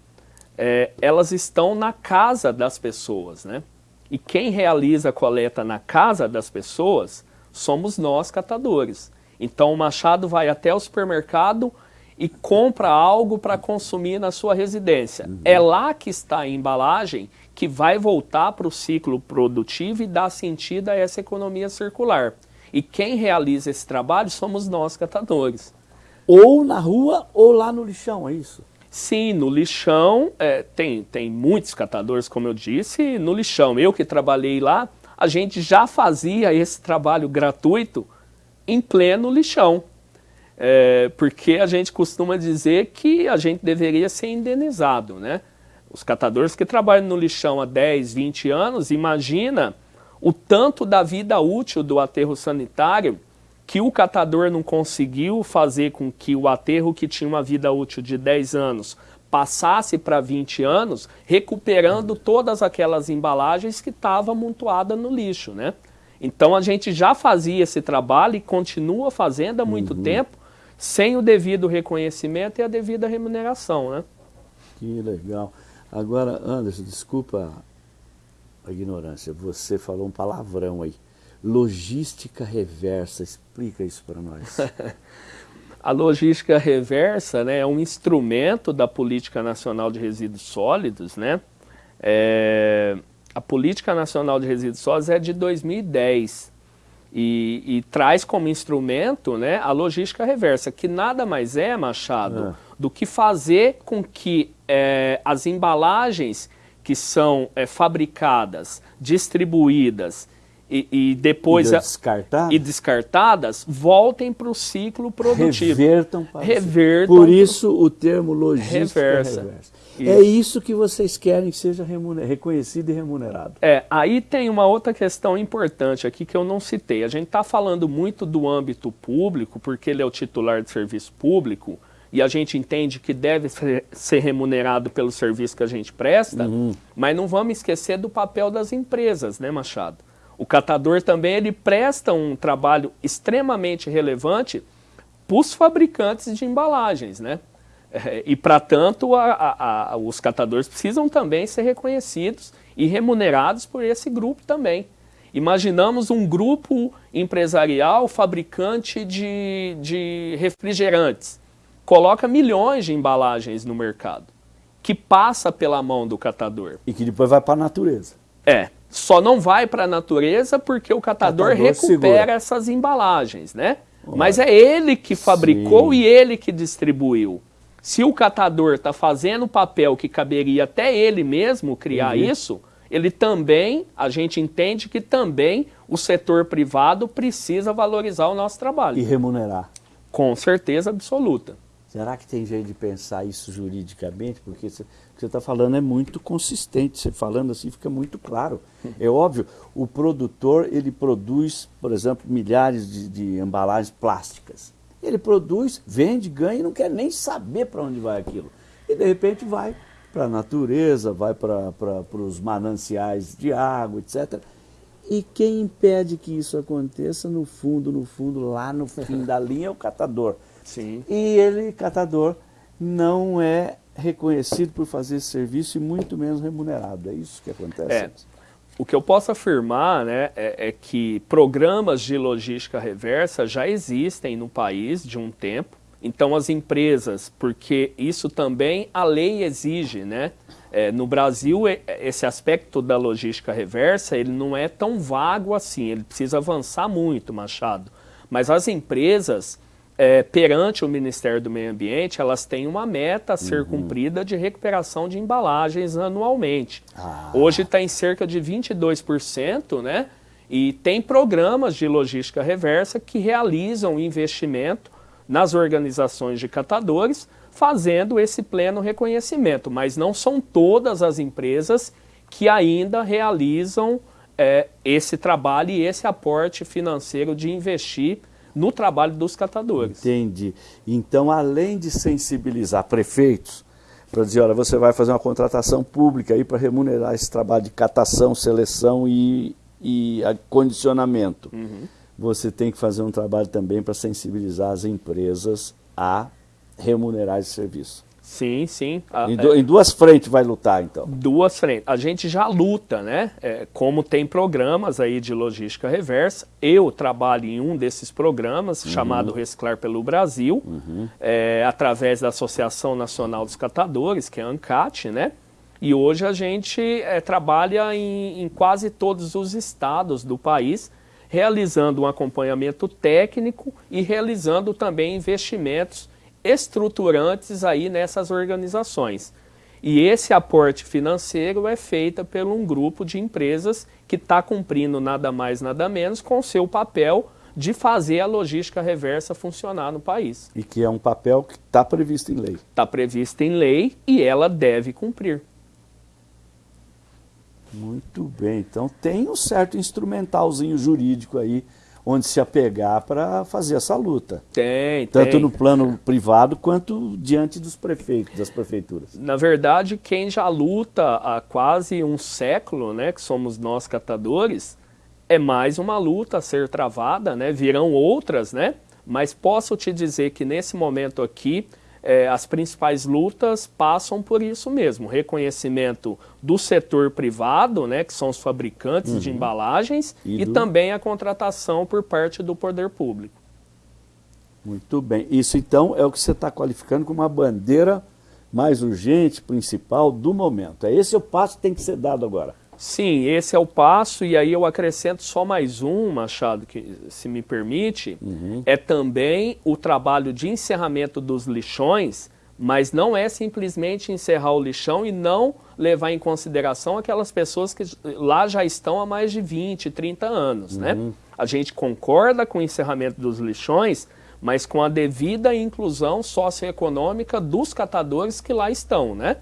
é, elas estão na casa das pessoas, né? E quem realiza a coleta na casa das pessoas somos nós catadores. Então o Machado vai até o supermercado e compra algo para consumir na sua residência. Uhum. É lá que está a embalagem que vai voltar para o ciclo produtivo e dar sentido a essa economia circular. E quem realiza esse trabalho somos nós catadores. Ou na rua ou lá no lixão, é isso? Sim, no lixão, é, tem, tem muitos catadores, como eu disse, no lixão. Eu que trabalhei lá, a gente já fazia esse trabalho gratuito em pleno lixão. É, porque a gente costuma dizer que a gente deveria ser indenizado, né? Os catadores que trabalham no lixão há 10, 20 anos, imagina o tanto da vida útil do aterro sanitário que o catador não conseguiu fazer com que o aterro que tinha uma vida útil de 10 anos passasse para 20 anos, recuperando todas aquelas embalagens que estavam amontoadas no lixo, né? Então a gente já fazia esse trabalho e continua fazendo há muito uhum. tempo, sem o devido reconhecimento e a devida remuneração, né? Que legal. Agora, Anderson, desculpa a ignorância, você falou um palavrão aí. Logística reversa, explica isso para nós. a logística reversa né, é um instrumento da Política Nacional de Resíduos Sólidos. Né? É, a Política Nacional de Resíduos Sólidos é de 2010 e, e, traz como instrumento né, a logística reversa, que nada mais é, Machado, é. do que fazer com que é, as embalagens que são é, fabricadas, distribuídas e, e depois e, descartadas. e descartadas voltem para o ciclo produtivo. Revertam para Revertam Por isso o termo logística reversa. reversa. Isso. É isso que vocês querem que seja reconhecido e remunerado. É, aí tem uma outra questão importante aqui que eu não citei. A gente está falando muito do âmbito público, porque ele é o titular de serviço público, e a gente entende que deve ser remunerado pelo serviço que a gente presta, uhum. mas não vamos esquecer do papel das empresas, né, Machado? O catador também ele presta um trabalho extremamente relevante para os fabricantes de embalagens, né? É, e, para tanto, a, a, a, os catadores precisam também ser reconhecidos e remunerados por esse grupo também. Imaginamos um grupo empresarial fabricante de, de refrigerantes. Coloca milhões de embalagens no mercado, que passa pela mão do catador. E que depois vai para a natureza. É, só não vai para a natureza porque o catador, catador recupera segura. essas embalagens, né? Mas é ele que fabricou Sim. e ele que distribuiu. Se o catador está fazendo o papel que caberia até ele mesmo criar uhum. isso, ele também, a gente entende que também o setor privado precisa valorizar o nosso trabalho. E remunerar. Com certeza absoluta. Será que tem jeito de pensar isso juridicamente? Porque você está falando é muito consistente. Você falando assim fica muito claro. É óbvio, o produtor ele produz, por exemplo, milhares de, de embalagens plásticas. Ele produz, vende, ganha e não quer nem saber para onde vai aquilo. E de repente vai para a natureza, vai para os mananciais de água, etc. E quem impede que isso aconteça, no fundo, no fundo, lá no fim da linha, é o catador. Sim. E ele, catador, não é reconhecido por fazer esse serviço e muito menos remunerado. É isso que acontece. É. O que eu posso afirmar né, é, é que programas de logística reversa já existem no país de um tempo. Então as empresas, porque isso também a lei exige, né? É, no Brasil, esse aspecto da logística reversa, ele não é tão vago assim, ele precisa avançar muito, Machado. Mas as empresas, é, perante o Ministério do Meio Ambiente, elas têm uma meta a ser uhum. cumprida de recuperação de embalagens anualmente. Ah. Hoje está em cerca de 22%, né? E tem programas de logística reversa que realizam investimento nas organizações de catadores, fazendo esse pleno reconhecimento. Mas não são todas as empresas que ainda realizam é, esse trabalho e esse aporte financeiro de investir no trabalho dos catadores. Entendi. Então, além de sensibilizar prefeitos, para dizer, olha, você vai fazer uma contratação pública aí para remunerar esse trabalho de catação, seleção e, e acondicionamento. Uhum você tem que fazer um trabalho também para sensibilizar as empresas a remunerar esse serviço. Sim, sim. em, do, é, em, duas frentes vai lutar, então? Duas frentes. A gente já luta, né? É, como tem programas aí de logística reversa, eu trabalho em um desses programas, uhum. chamado Reciclar pelo Brasil, uhum. é, através da Associação Nacional dos Catadores, que é a ANCAT, né? E hoje a gente é, trabalha em, em quase todos os estados do país, realizando um acompanhamento técnico e realizando também investimentos estruturantes aí nessas organizações. E esse aporte financeiro é feito por um grupo de empresas que está cumprindo nada mais, nada menos com o seu papel de fazer a logística reversa funcionar no país. E que é um papel que está previsto em lei. Está previsto em lei e ela deve cumprir. Muito bem, então tem um certo instrumentalzinho jurídico aí onde se apegar para fazer essa luta. Tem, Tanto tem. no plano privado quanto diante dos prefeitos, das prefeituras. Na verdade, quem já luta há quase um século, né, que somos nós catadores, é mais uma luta a ser travada, né, virão outras, né, mas posso te dizer que nesse momento aqui, é, as principais lutas passam por isso mesmo, reconhecimento do setor privado, né, que são os fabricantes uhum. de embalagens, e, e do... também a contratação por parte do poder público. Muito bem. Isso então é o que você está qualificando como uma bandeira mais urgente, principal do momento. É esse o passo que tem que ser dado agora. Sim, esse é o passo, e aí eu acrescento só mais um, Machado, que se me permite, uhum. é também o trabalho de encerramento dos lixões, mas não é simplesmente encerrar o lixão e não levar em consideração aquelas pessoas que lá já estão há mais de 20, 30 anos, né? uhum. né? A gente concorda com o encerramento dos lixões, mas com a devida inclusão socioeconômica dos catadores que lá estão, né?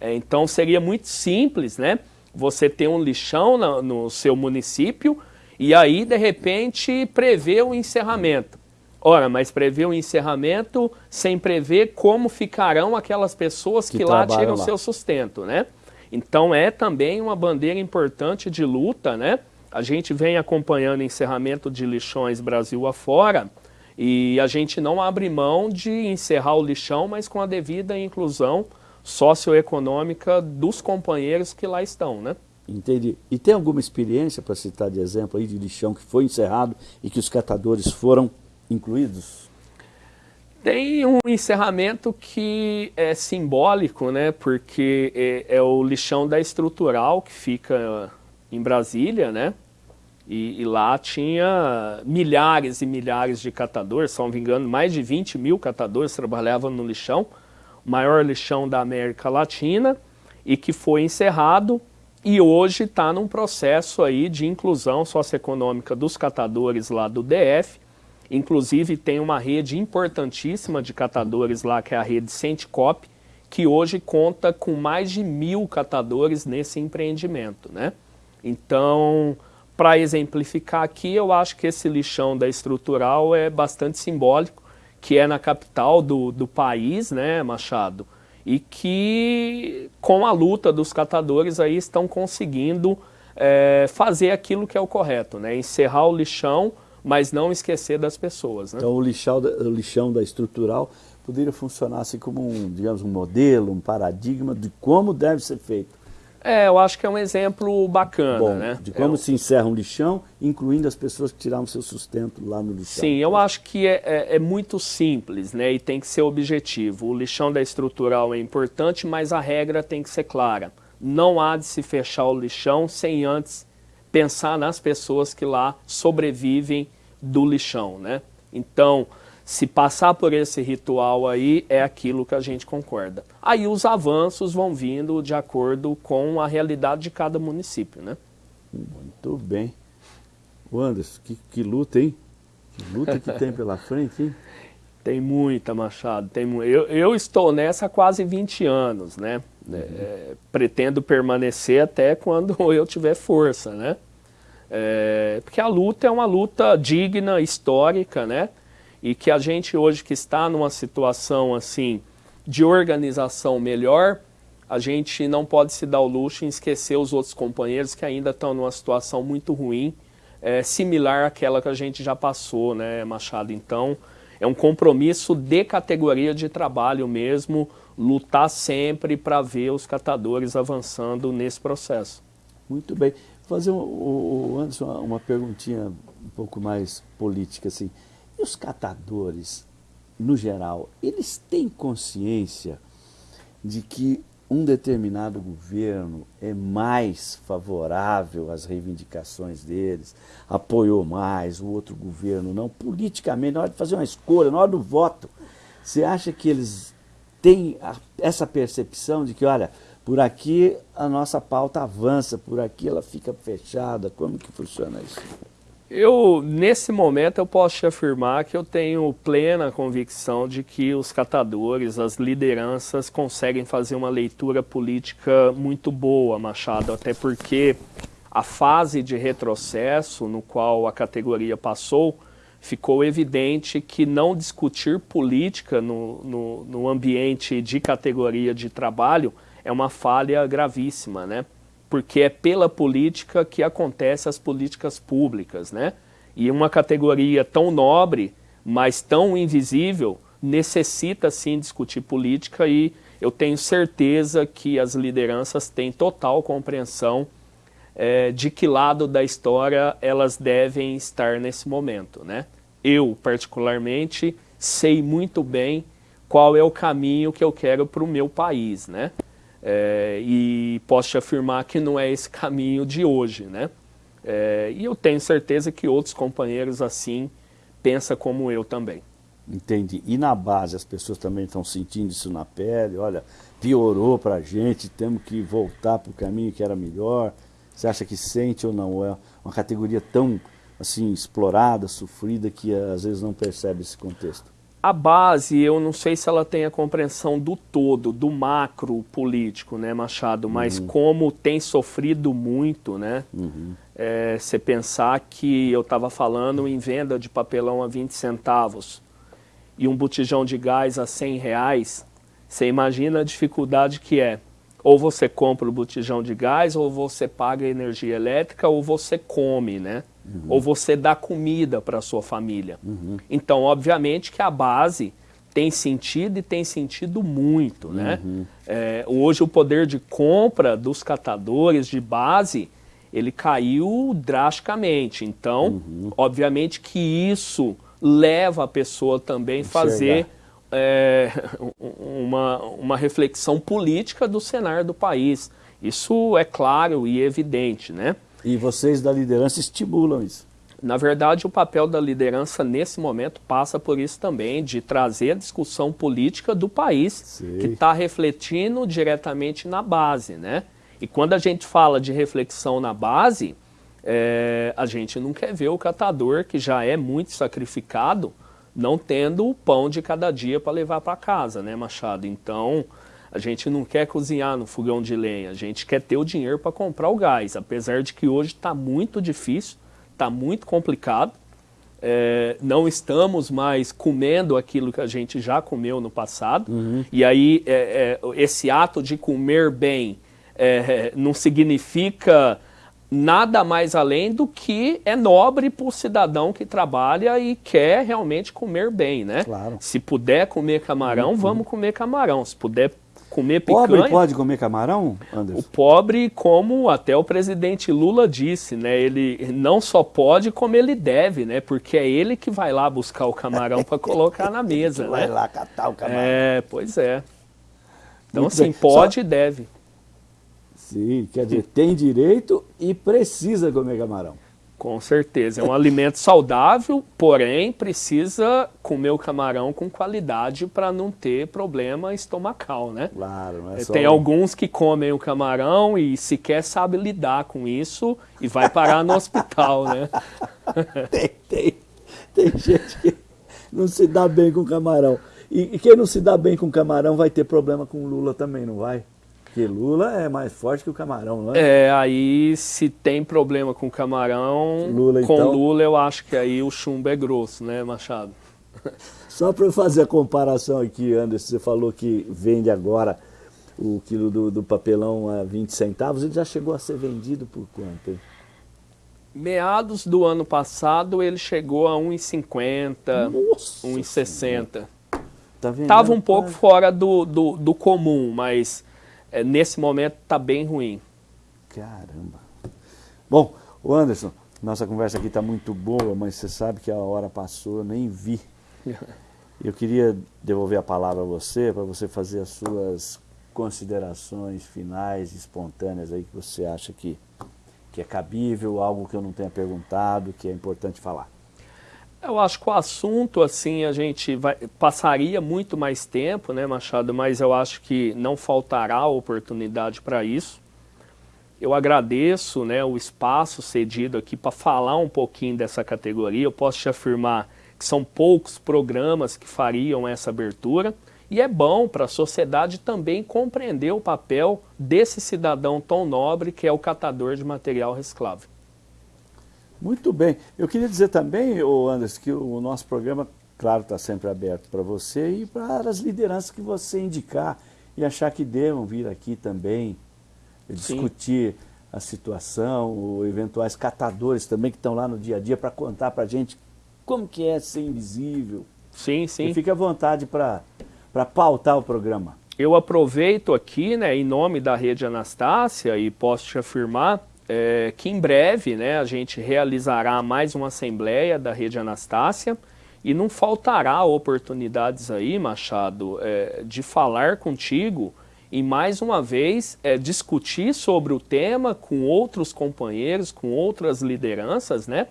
É, então seria muito simples, né? Você ter um lixão no, no seu município e aí, de repente, prever o encerramento. Ora, mas prever o encerramento sem prever como ficarão aquelas pessoas que, que lá tiram lá. seu sustento, né? Então é também uma bandeira importante de luta, né? A gente vem acompanhando encerramento de lixões Brasil afora E a gente não abre mão de encerrar o lixão, mas com a devida inclusão socioeconômica dos companheiros que lá estão, né? Entendi. E tem alguma experiência, para citar de exemplo, aí de lixão que foi encerrado e que os catadores foram incluídos? Tem um encerramento que é simbólico, né? Porque é, é o lixão da estrutural que fica em Brasília, né? E, e, lá tinha milhares e milhares de catadores, se não me engano, mais de 20 mil catadores trabalhavam no lixão, maior lixão da América Latina, e que foi encerrado e hoje está num processo aí de inclusão socioeconômica dos catadores lá do DF, inclusive tem uma rede importantíssima de catadores lá, que é a rede Centicop, que hoje conta com mais de mil catadores nesse empreendimento, né? Então, para exemplificar aqui, eu acho que esse lixão da estrutural é bastante simbólico, que é na capital do, do país, né, Machado? E que, com a luta dos catadores, aí estão conseguindo é, fazer aquilo que é o correto, né? Encerrar o lixão, mas não esquecer das pessoas. Né? Então, o lixão, o lixão da estrutural poderia funcionar assim como um, digamos, um modelo, um paradigma de como deve ser feito é, eu acho que é um exemplo bacana, Bom, né? De como é, se encerra um lixão, incluindo as pessoas que tiraram seu sustento lá no lixão. Sim, eu acho que é, é, é, muito simples, né? E tem que ser objetivo. O lixão da estrutural é importante, mas a regra tem que ser clara. Não há de se fechar o lixão sem antes pensar nas pessoas que lá sobrevivem do lixão, né? Então, se passar por esse ritual aí, é aquilo que a gente concorda. Aí os avanços vão vindo de acordo com a realidade de cada município, né? Muito bem. O Anderson, que, que luta, hein? Que luta que tem pela frente, hein? Tem muita, Machado. Tem mu eu, eu estou nessa há quase 20 anos, né? Uhum. É, pretendo permanecer até quando eu tiver força, né? É, porque a luta é uma luta digna, histórica, né? E que a gente hoje que está numa situação assim de organização melhor, a gente não pode se dar o luxo em esquecer os outros companheiros que ainda estão numa situação muito ruim, é, similar àquela que a gente já passou, né, Machado? Então, é um compromisso de categoria de trabalho mesmo, lutar sempre para ver os catadores avançando nesse processo. Muito bem. Fazer, o, o Anderson, uma perguntinha um pouco mais política, assim. E os catadores, no geral, eles têm consciência de que um determinado governo é mais favorável às reivindicações deles, apoiou mais, o outro governo não. Politicamente, na hora de fazer uma escolha, na hora do voto, você acha que eles têm essa percepção de que, olha, por aqui a nossa pauta avança, por aqui ela fica fechada? Como que funciona isso? Eu, nesse momento, eu posso te afirmar que eu tenho plena convicção de que os catadores, as lideranças, conseguem fazer uma leitura política muito boa, Machado, até porque a fase de retrocesso no qual a categoria passou, ficou evidente que não discutir política no, no, no ambiente de categoria de trabalho é uma falha gravíssima, né? Porque é pela política que acontecem as políticas públicas, né? E uma categoria tão nobre, mas tão invisível, necessita sim discutir política e eu tenho certeza que as lideranças têm total compreensão é, de que lado da história elas devem estar nesse momento, né? Eu, particularmente, sei muito bem qual é o caminho que eu quero para o meu país, né? É, e posso te afirmar que não é esse caminho de hoje, né? É, e eu tenho certeza que outros companheiros assim pensam como eu também. Entendi. E na base as pessoas também estão sentindo isso na pele? Olha, piorou para a gente, temos que voltar para o caminho que era melhor. Você acha que sente ou não? É uma categoria tão assim explorada, sofrida, que às vezes não percebe esse contexto? A base, eu não sei se ela tem a compreensão do todo, do macro político, né, Machado? Mas uhum. como tem sofrido muito, né? Uhum. É, você pensar que eu estava falando em venda de papelão a 20 centavos e um botijão de gás a 100 reais, você imagina a dificuldade que é. Ou você compra o botijão de gás, ou você paga energia elétrica, ou você come, né? Uhum. Ou você dá comida para a sua família. Uhum. Então, obviamente que a base tem sentido e tem sentido muito, né? Uhum. É, hoje o poder de compra dos catadores de base, ele caiu drasticamente. Então, uhum. obviamente que isso leva a pessoa também a fazer é, uma, uma reflexão política do cenário do país. Isso é claro e evidente, né? E vocês da liderança estimulam isso. Na verdade, o papel da liderança nesse momento passa por isso também, de trazer a discussão política do país, Sim. que está refletindo diretamente na base, né? E quando a gente fala de reflexão na base, é, a gente não quer ver o catador, que já é muito sacrificado, não tendo o pão de cada dia para levar para casa, né, Machado? Então, a gente não quer cozinhar no fogão de lenha, a gente quer ter o dinheiro para comprar o gás, apesar de que hoje está muito difícil, está muito complicado. É, não estamos mais comendo aquilo que a gente já comeu no passado. Uhum. E aí, é, é, esse ato de comer bem é, não significa nada mais além do que é nobre para o cidadão que trabalha e quer realmente comer bem, né? Claro. Se puder comer camarão, uhum. vamos comer camarão. Se puder comer picanha... Pobre pode comer camarão, Anderson? O pobre, como até o presidente Lula disse, né? Ele não só pode, como ele deve, né? Porque é ele que vai lá buscar o camarão para colocar na mesa, né? Vai lá catar o camarão. É, pois é. Então, Muito assim, bem. pode só... e deve. Sim, quer dizer, tem direito e precisa comer camarão. Com certeza. É um alimento saudável, porém precisa comer o camarão com qualidade para não ter problema estomacal, né? Claro, não é só... Tem alguns que comem o camarão e sequer sabe lidar com isso e vai parar no hospital, né? tem, tem. Tem gente que não se dá bem com camarão. E, e quem não se dá bem com camarão vai ter problema com Lula também, não vai? Porque Lula é mais forte que o camarão, não é? É, aí se tem problema com camarão, Lula, com então... Lula eu acho que aí o chumbo é grosso, né, Machado? Só para fazer a comparação aqui, Anderson, você falou que vende agora o quilo do, do, papelão a 20 centavos, ele já chegou a ser vendido por quanto? Hein? Meados do ano passado ele chegou a 1,50, 1,60. Tá Tava um pouco fora do, do, do comum, mas é, nesse momento está bem ruim. Caramba. Bom, o Anderson, nossa conversa aqui está muito boa, mas você sabe que a hora passou, eu nem vi. Eu queria devolver a palavra a você, para você fazer as suas considerações finais, espontâneas aí, que você acha que, que é cabível, algo que eu não tenha perguntado, que é importante falar. Eu acho que o assunto, assim, a gente vai, passaria muito mais tempo, né, Machado, mas eu acho que não faltará oportunidade para isso. Eu agradeço né, o espaço cedido aqui para falar um pouquinho dessa categoria. Eu posso te afirmar que são poucos programas que fariam essa abertura. E é bom para a sociedade também compreender o papel desse cidadão tão nobre que é o catador de material reciclável. Muito bem. Eu queria dizer também, Anderson, que o nosso programa, claro, está sempre aberto para você e para as lideranças que você indicar e achar que devam vir aqui também discutir sim. a situação, ou eventuais catadores também que estão lá no dia a dia para contar para a gente como que é ser invisível. Sim, sim. E fique à vontade para pautar o programa. Eu aproveito aqui, né, em nome da Rede Anastácia, e posso te afirmar é, que em breve né, a gente realizará mais uma assembleia da Rede Anastácia e não faltará oportunidades aí, Machado, é, de falar contigo e mais uma vez é, discutir sobre o tema com outros companheiros, com outras lideranças, né?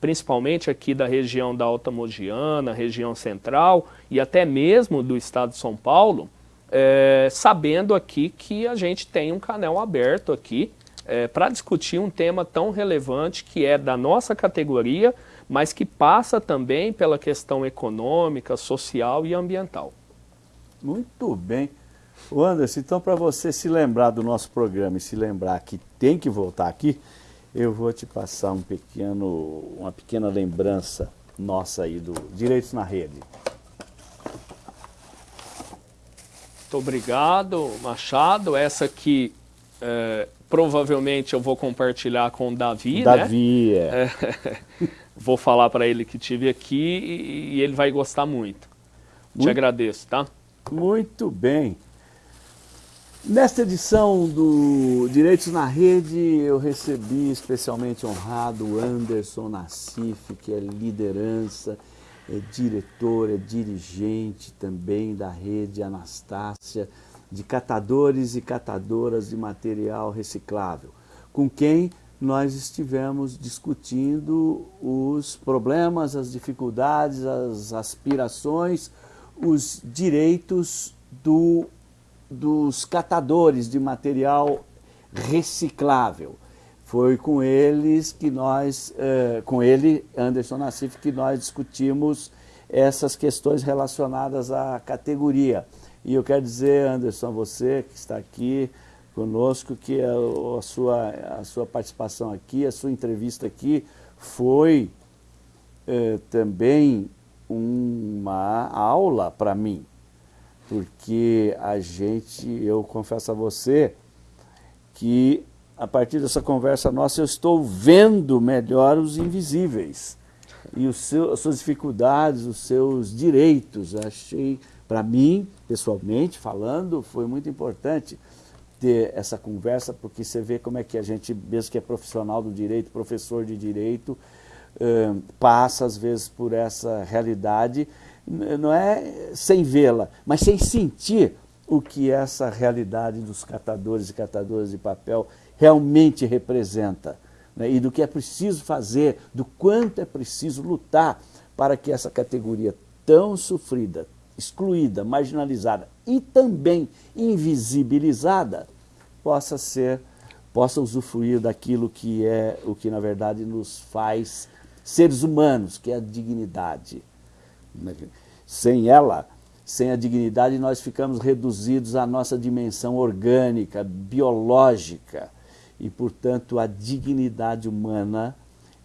principalmente aqui da região da Alta Mogiana, região central e até mesmo do estado de São Paulo, é, sabendo aqui que a gente tem um canal aberto aqui é, para discutir um tema tão relevante que é da nossa categoria, mas que passa também pela questão econômica, social e ambiental. Muito bem. O Anderson, então para você se lembrar do nosso programa e se lembrar que tem que voltar aqui, eu vou te passar um pequeno, uma pequena lembrança nossa aí do Direitos na Rede. Muito obrigado, Machado. Essa aqui é, provavelmente eu vou compartilhar com o Davi, Davi, né? é. vou falar para ele que tive aqui e ele vai gostar muito. muito. Te agradeço, tá? Muito bem. Nesta edição do Direitos na Rede, eu recebi especialmente honrado o Anderson Nassif, que é liderança, é diretor, é dirigente também da rede Anastácia, de catadores e catadoras de material reciclável, com quem nós estivemos discutindo os problemas, as dificuldades, as aspirações, os direitos do dos catadores de material reciclável. Foi com eles que nós, eh, com ele, Anderson Nassif, que nós discutimos essas questões relacionadas à categoria. E eu quero dizer, Anderson, você que está aqui conosco, que a, a, sua, a sua participação aqui, a sua entrevista aqui foi eh, também uma aula para mim porque a gente, eu confesso a você, que a partir dessa conversa nossa eu estou vendo melhor os invisíveis e os seus, as suas dificuldades, os seus direitos. Achei, para mim, pessoalmente falando, foi muito importante ter essa conversa, porque você vê como é que a gente, mesmo que é profissional do direito, professor de direito, passa às vezes por essa realidade não é sem vê-la, mas sem sentir o que essa realidade dos catadores e catadoras de papel realmente representa. Né? E do que é preciso fazer, do quanto é preciso lutar para que essa categoria tão sofrida, excluída, marginalizada e também invisibilizada possa ser, possa usufruir daquilo que é o que na verdade nos faz seres humanos, que é a dignidade. Sem ela, sem a dignidade, nós ficamos reduzidos à nossa dimensão orgânica, biológica. E, portanto, a dignidade humana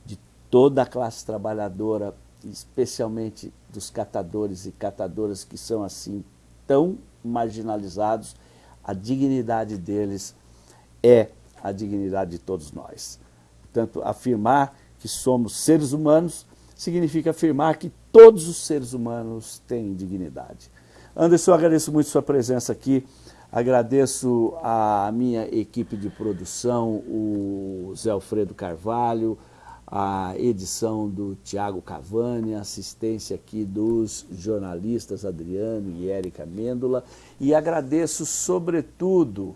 de toda a classe trabalhadora, especialmente dos catadores e catadoras que são assim tão marginalizados, a dignidade deles é a dignidade de todos nós. Portanto, afirmar que somos seres humanos significa afirmar que todos os seres humanos têm dignidade. Anderson, agradeço muito sua presença aqui, agradeço a minha equipe de produção, o Zé Alfredo Carvalho, a edição do Tiago Cavani, a assistência aqui dos jornalistas Adriano e Érica Mêndola, e agradeço sobretudo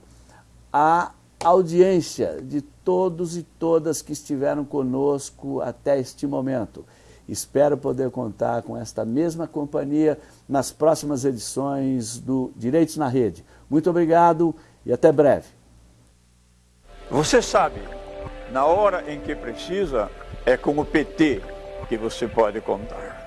a audiência de todos e todas que estiveram conosco até este momento. Espero poder contar com esta mesma companhia nas próximas edições do Direitos na Rede. Muito obrigado e até breve. Você sabe, na hora em que precisa, é com o PT que você pode contar.